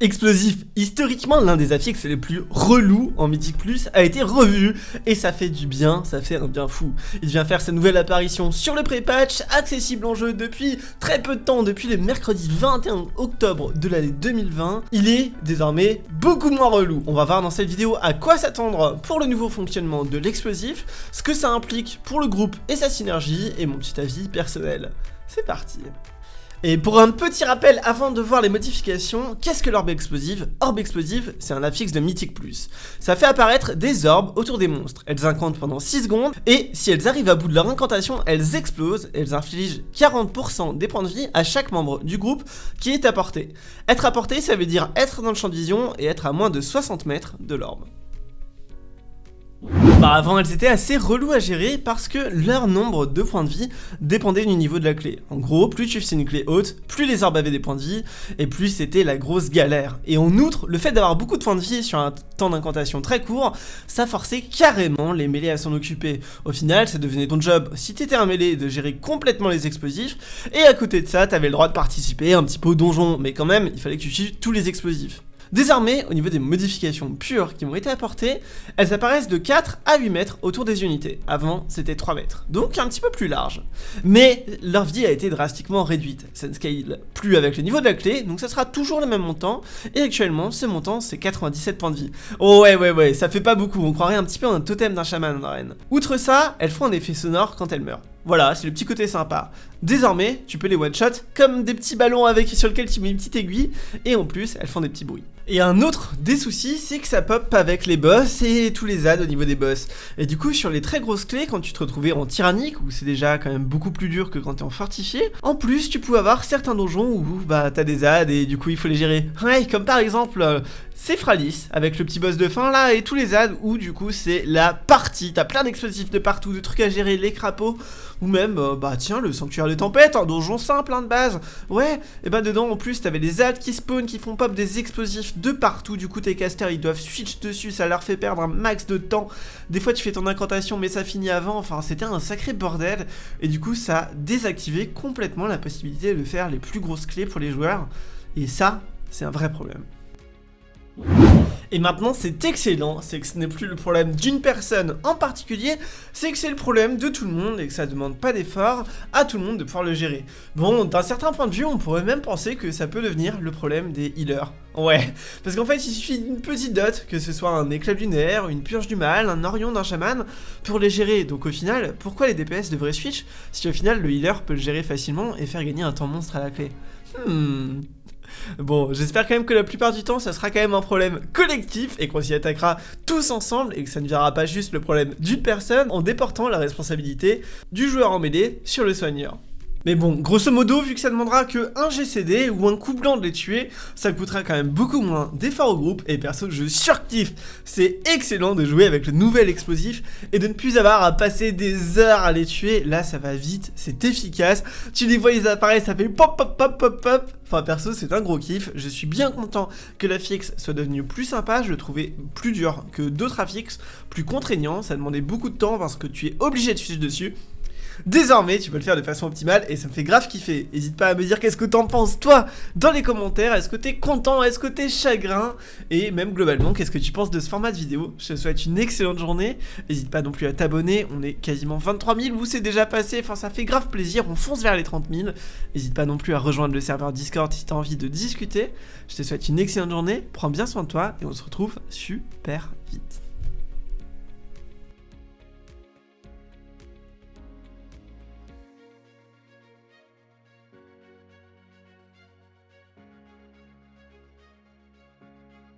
Explosif, historiquement l'un des affixes les plus relous en Mythic Plus, a été revu et ça fait du bien, ça fait un bien fou. Il vient faire sa nouvelle apparition sur le pré-patch, accessible en jeu depuis très peu de temps, depuis le mercredi 21 octobre de l'année 2020. Il est désormais beaucoup moins relou. On va voir dans cette vidéo à quoi s'attendre pour le nouveau fonctionnement de l'explosif, ce que ça implique pour le groupe et sa synergie, et mon petit avis personnel. C'est parti et pour un petit rappel avant de voir les modifications, qu'est-ce que l'orbe explosive? Orbe explosive, c'est un affixe de Mythic. Ça fait apparaître des orbes autour des monstres. Elles incantent pendant 6 secondes, et si elles arrivent à bout de leur incantation, elles explosent, elles infligent 40% des points de vie à chaque membre du groupe qui est apporté. Être apporté, ça veut dire être dans le champ de vision et être à moins de 60 mètres de l'orbe. Bah avant elles étaient assez reloues à gérer parce que leur nombre de points de vie dépendait du niveau de la clé. En gros, plus tu faisais une clé haute, plus les orbes avaient des points de vie, et plus c'était la grosse galère. Et en outre, le fait d'avoir beaucoup de points de vie sur un temps d'incantation très court, ça forçait carrément les mêlés à s'en occuper. Au final, ça devenait ton job, si t'étais un mêlé, de gérer complètement les explosifs, et à côté de ça, t'avais le droit de participer un petit peu au donjon, mais quand même, il fallait que tu suives tous les explosifs. Désormais, au niveau des modifications pures qui m'ont été apportées, elles apparaissent de 4 à 8 mètres autour des unités. Avant, c'était 3 mètres, donc un petit peu plus large. Mais leur vie a été drastiquement réduite. Ça ne scale plus avec le niveau de la clé, donc ça sera toujours le même montant. Et actuellement, ce montant, c'est 97 points de vie. Oh ouais, ouais, ouais, ça fait pas beaucoup. On croirait un petit peu un totem d'un chaman en arène. Outre ça, elles font un effet sonore quand elles meurent. Voilà, c'est le petit côté sympa. Désormais, tu peux les one-shot comme des petits ballons avec sur lesquels tu mets une petite aiguille, et en plus, elles font des petits bruits. Et un autre des soucis, c'est que ça pop avec les boss et tous les adds au niveau des boss. Et du coup, sur les très grosses clés, quand tu te retrouvais en tyrannique, où c'est déjà quand même beaucoup plus dur que quand t'es en fortifié, en plus, tu pouvais avoir certains donjons où bah t'as des adds et du coup il faut les gérer. Comme par exemple, euh, c'est Fralis, avec le petit boss de fin là, et tous les adds où du coup c'est la partie. T'as plein d'explosifs de partout, de trucs à gérer, les crapauds, ou même, euh, bah tiens, le sanctuaire des tempêtes, un donjon simple, hein, de base. Ouais, et bah dedans en plus t'avais des adds qui spawn, qui font pop des explosifs de partout, du coup tes casters ils doivent switch dessus, ça leur fait perdre un max de temps, des fois tu fais ton incantation mais ça finit avant, enfin c'était un sacré bordel, et du coup ça a désactivé complètement la possibilité de faire les plus grosses clés pour les joueurs, et ça c'est un vrai problème. Et maintenant c'est excellent, c'est que ce n'est plus le problème d'une personne en particulier, c'est que c'est le problème de tout le monde et que ça demande pas d'effort à tout le monde de pouvoir le gérer. Bon, d'un certain point de vue, on pourrait même penser que ça peut devenir le problème des healers. Ouais, parce qu'en fait il suffit d'une petite dot, que ce soit un éclat lunaire, une purge du mal, un orion d'un chaman, pour les gérer. Donc au final, pourquoi les DPS devraient switch si au final le healer peut le gérer facilement et faire gagner un temps monstre à la clé? Hmm... Bon, j'espère quand même que la plupart du temps, ça sera quand même un problème collectif et qu'on s'y attaquera tous ensemble et que ça ne verra pas juste le problème d'une personne en déportant la responsabilité du joueur en mêlée sur le soigneur. Mais bon, grosso modo, vu que ça demandera que un GCD ou un coup blanc de les tuer, ça coûtera quand même beaucoup moins d'efforts au groupe, et perso, je surkiffe. C'est excellent de jouer avec le nouvel explosif, et de ne plus avoir à passer des heures à les tuer, là ça va vite, c'est efficace, tu les vois, ils apparaissent, ça fait pop pop pop pop pop, enfin perso, c'est un gros kiff, je suis bien content que la fixe soit devenue plus sympa, je le trouvais plus dur que d'autres affixes, plus contraignant, ça demandait beaucoup de temps parce que tu es obligé de suivre dessus, Désormais, tu peux le faire de façon optimale et ça me fait grave kiffer. N'hésite pas à me dire qu'est-ce que t'en penses toi dans les commentaires. Est-ce que t'es content? Est-ce que t'es chagrin? Et même globalement, qu'est-ce que tu penses de ce format de vidéo? Je te souhaite une excellente journée. N'hésite pas non plus à t'abonner. On est quasiment 23 000. Vous c'est déjà passé. Enfin, ça fait grave plaisir. On fonce vers les 30 000. N'hésite pas non plus à rejoindre le serveur Discord si t'as envie de discuter. Je te souhaite une excellente journée. Prends bien soin de toi et on se retrouve super vite.